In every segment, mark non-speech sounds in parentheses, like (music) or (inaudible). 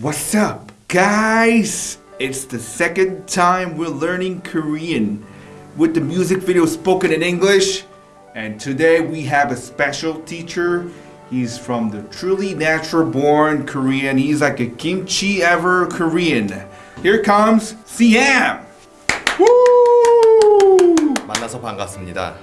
What's up, guys? It's the second time we're learning Korean with the music video spoken in English. And today we have a special teacher. He's from the truly natural born Korean. He's like a kimchi ever Korean. Here comes CM. Woo! 만나서 반갑습니다.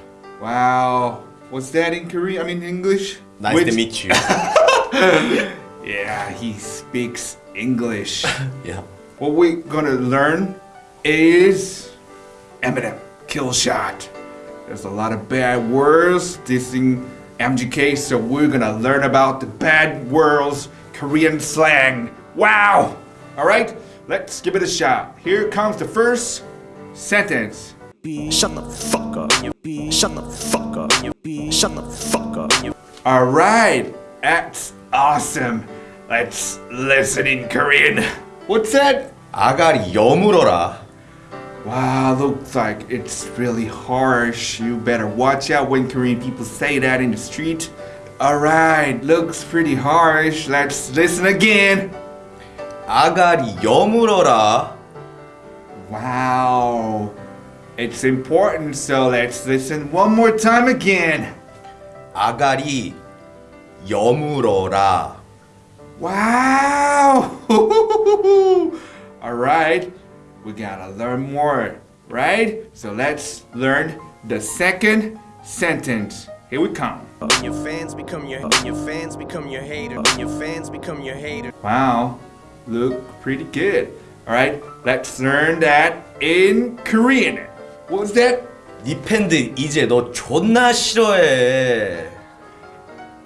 Wow. What's that in Korean? I mean English? Nice Which- to meet you. (laughs) Yeah, he speaks English. (laughs) yeah. what we're gonna learn is Eminem Killshot. There's a lot of bad words dissing MGK, so we're gonna learn about the bad words, Korean slang. Wow! Alright, let's give it a shot. Here comes the first sentence. Shut the fuck up. Shut the fuck up. Shut the fuck up. Alright, that's awesome. Let's listen in Korean. What's that? 아가리 여물어라. Wow, looks like it's really harsh. You better watch out when Korean people say that in the street. Alright, looks pretty harsh. Let's listen again. 아가리 여물어라. Wow, it's important, so let's listen one more time again. 아가리 여물어라. Wow! (laughs) Alright, we gotta learn more, right? So let's learn the second sentence. Here we come. Your fans become your your fans become your hater. Your fans become your hater. Wow, look pretty good. All right, let's learn that in Korean. What was that? 네 팬들 이제 너 존나 싫어해.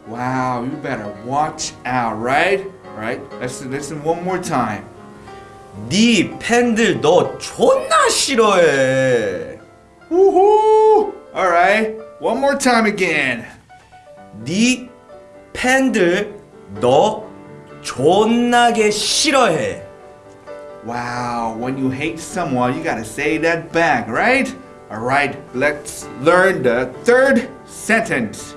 Wow, you better watch out, right? All right, let's listen one more time. 네 팬들 너 존나 싫어해. Woohoo! All right, one more time again. 네 팬들 너 존나게 싫어해. Wow, when you hate someone, you gotta say that back, right? All right, let's learn the third sentence.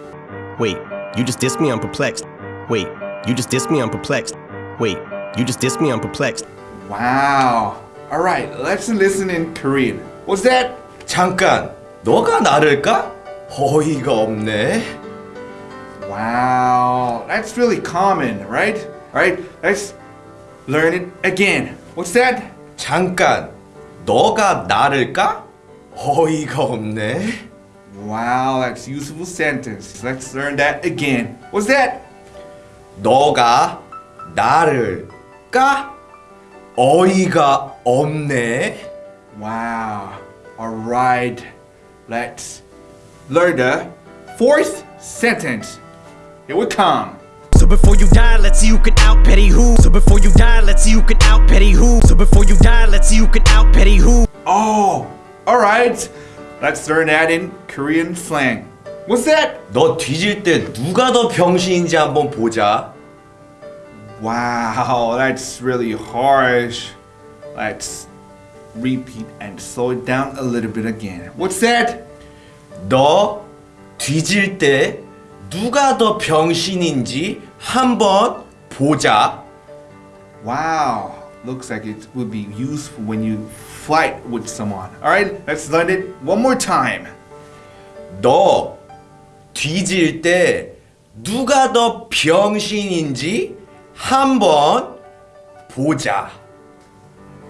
Wait, you just dissed me. I'm perplexed. Wait, you just dissed me. I'm perplexed. Wait, you just dissed me. I'm perplexed. Wow. All right, let's listen in Korean. What's that? 잠깐, 너가 나를까? 어이가 없네. Wow, that's really common, right? All right, let's learn it again. What's that? 잠깐, 너가 나를까? 어이가 없네. Wow, that's useful sentence. Let's learn that again. What's that? 너가 나를 까? 어이가 없네. Wow. All right, let's learn the fourth sentence. Here we come. So before you die, let's see who can out petty who. So before you die, let's see who can out petty who. So before you die, let's see who can out petty who. Oh, all right. Let's learn that in Korean slang. What's that? 너 뒤질 때 누가 더 병신인지 한번 보자. Wow, that's really harsh. Let's repeat and slow it down a little bit again. What's that? 너 뒤질 때 누가 더 병신인지 한번 보자. Wow, looks like it would be useful when you fight with someone. All right, let's learn it one more time. 너 뒤질 때 누가 더 병신인지 한번 보자.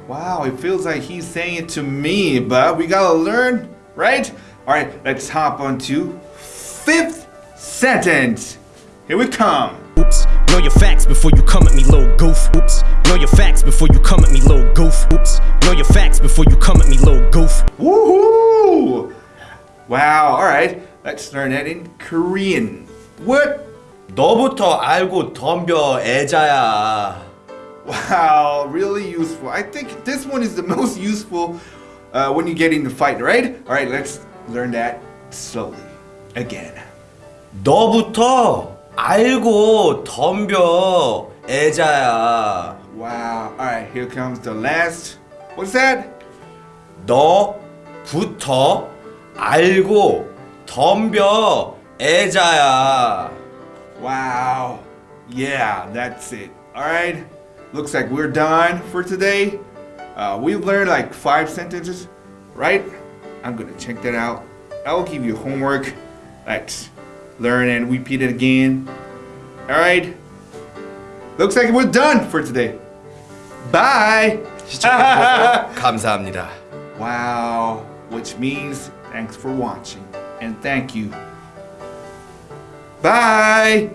Wow, it feels like he's saying it to me, but we gotta learn, right? All right, let's hop on to fifth sentence. Here we come. Oops. Know your facts before you come at me, little goof. Oops. Know your facts before you come at me, little goof. Oops. Know your facts before you come at me, little goof. Woohoo! Wow, all right, let's learn that in Korean. What? 너부터 알고 덤벼 애자야. Wow, really useful. I think this one is the most (laughs) useful uh, when you get in the fight, right? All right, let's learn that slowly again. 너부터 알고 덤벼 애자야. Wow, all right, here comes the last. What's that? 너부터 알고 덤벼 애자야. Wow, yeah, that's it. All right, looks like we're done for today. Uh, we've learned like five sentences, right? I'm gonna check that out. I'll give you homework. Let's learn and repeat it again. All right. Looks like we're done for today. Bye. 시청해주셔서 (laughs) 감사합니다. Wow, which means thanks for watching and thank you. Bye.